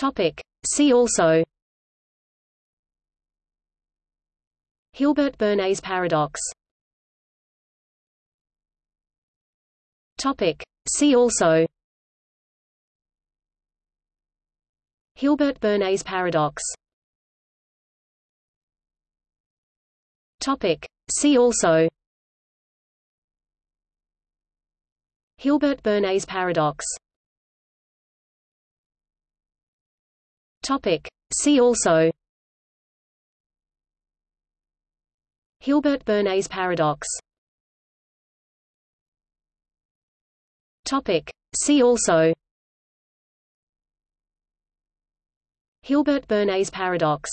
Topic. See also Hilbert Bernays paradox Topic. See also Hilbert Bernays paradox Topic. See also Hilbert Bernays paradox Topic. See also Hilbert Bernays paradox Topic. See also Hilbert Bernays paradox